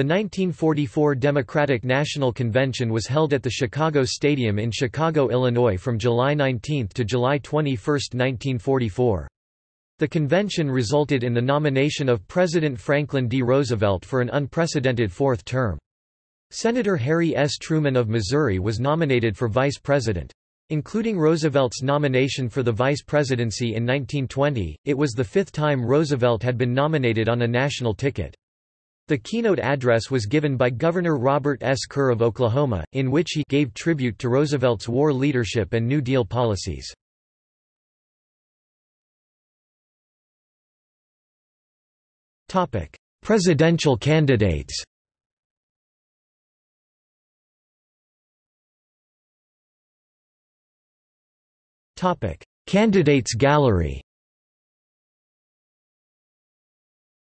The 1944 Democratic National Convention was held at the Chicago Stadium in Chicago, Illinois from July 19 to July 21, 1944. The convention resulted in the nomination of President Franklin D. Roosevelt for an unprecedented fourth term. Senator Harry S. Truman of Missouri was nominated for vice president. Including Roosevelt's nomination for the vice presidency in 1920, it was the fifth time Roosevelt had been nominated on a national ticket. The keynote address was given by Governor Robert S. Kerr of Oklahoma, in which he gave tribute to Roosevelt's war leadership and New Deal policies. Presidential candidates Candidates gallery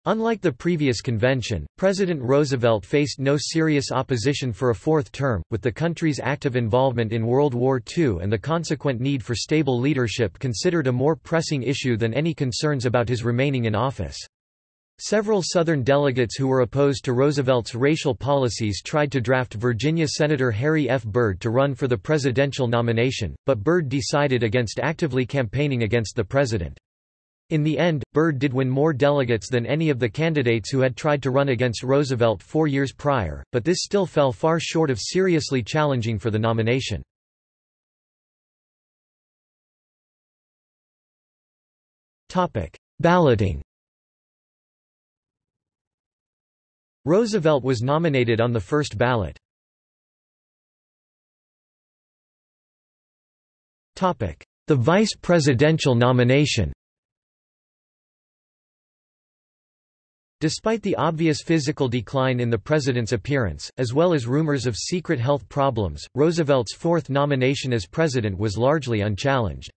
Unlike the previous convention, President Roosevelt faced no serious opposition for a fourth term, with the country's active involvement in World War II and the consequent need for stable leadership considered a more pressing issue than any concerns about his remaining in office. Several Southern delegates who were opposed to Roosevelt's racial policies tried to draft Virginia Senator Harry F. Byrd to run for the presidential nomination, but Byrd decided against actively campaigning against the president. In the end, Byrd did win more delegates than any of the candidates who had tried to run against Roosevelt four years prior, but this still fell far short of seriously challenging for the nomination. Balloting Roosevelt was nominated on the first ballot. The vice presidential nomination Despite the obvious physical decline in the president's appearance, as well as rumors of secret health problems, Roosevelt's fourth nomination as president was largely unchallenged.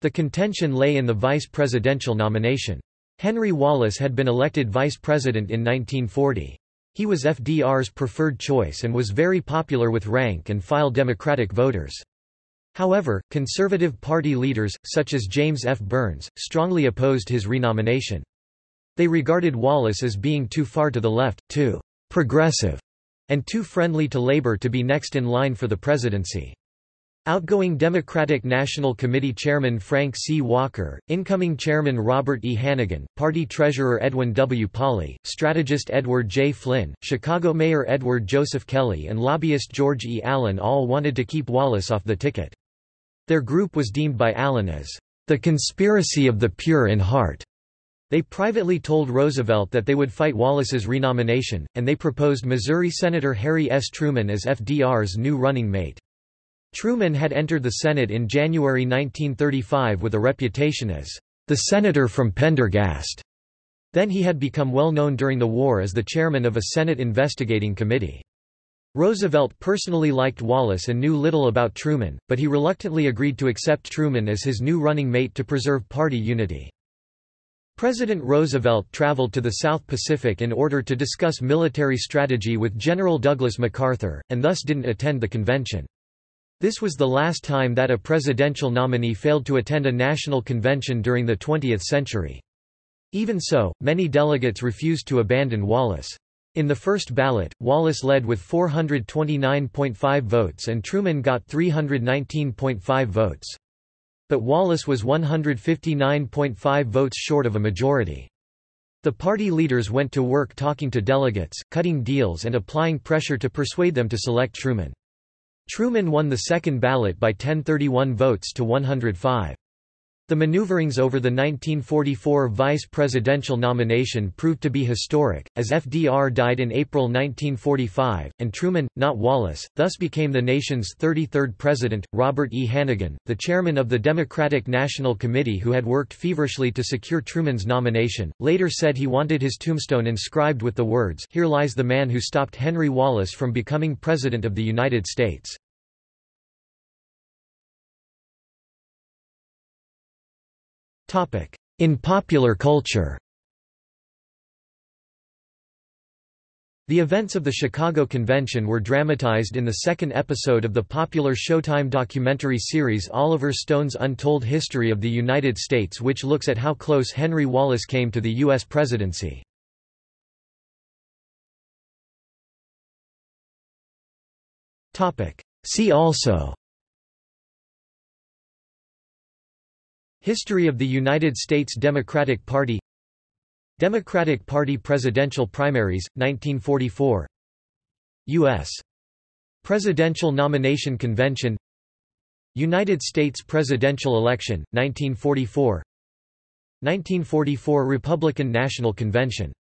The contention lay in the vice presidential nomination. Henry Wallace had been elected vice president in 1940. He was FDR's preferred choice and was very popular with rank-and-file Democratic voters. However, conservative party leaders, such as James F. Byrnes, strongly opposed his renomination. They regarded Wallace as being too far to the left, too progressive, and too friendly to labor to be next in line for the presidency. Outgoing Democratic National Committee Chairman Frank C. Walker, incoming Chairman Robert E. Hannegan, Party Treasurer Edwin W. Pauley, strategist Edward J. Flynn, Chicago Mayor Edward Joseph Kelly and lobbyist George E. Allen all wanted to keep Wallace off the ticket. Their group was deemed by Allen as, "...the conspiracy of the pure in heart." They privately told Roosevelt that they would fight Wallace's renomination, and they proposed Missouri Senator Harry S. Truman as FDR's new running mate. Truman had entered the Senate in January 1935 with a reputation as the senator from Pendergast. Then he had become well known during the war as the chairman of a Senate investigating committee. Roosevelt personally liked Wallace and knew little about Truman, but he reluctantly agreed to accept Truman as his new running mate to preserve party unity. President Roosevelt traveled to the South Pacific in order to discuss military strategy with General Douglas MacArthur, and thus didn't attend the convention. This was the last time that a presidential nominee failed to attend a national convention during the 20th century. Even so, many delegates refused to abandon Wallace. In the first ballot, Wallace led with 429.5 votes and Truman got 319.5 votes. But Wallace was 159.5 votes short of a majority. The party leaders went to work talking to delegates, cutting deals and applying pressure to persuade them to select Truman. Truman won the second ballot by 1031 votes to 105. The maneuverings over the 1944 vice presidential nomination proved to be historic, as FDR died in April 1945, and Truman, not Wallace, thus became the nation's 33rd president. Robert E. Hannegan, the chairman of the Democratic National Committee who had worked feverishly to secure Truman's nomination, later said he wanted his tombstone inscribed with the words, Here lies the man who stopped Henry Wallace from becoming President of the United States. In popular culture The events of the Chicago Convention were dramatized in the second episode of the popular Showtime documentary series Oliver Stone's Untold History of the United States which looks at how close Henry Wallace came to the U.S. presidency. See also History of the United States Democratic Party Democratic Party presidential primaries, 1944 U.S. Presidential Nomination Convention United States presidential election, 1944 1944 Republican National Convention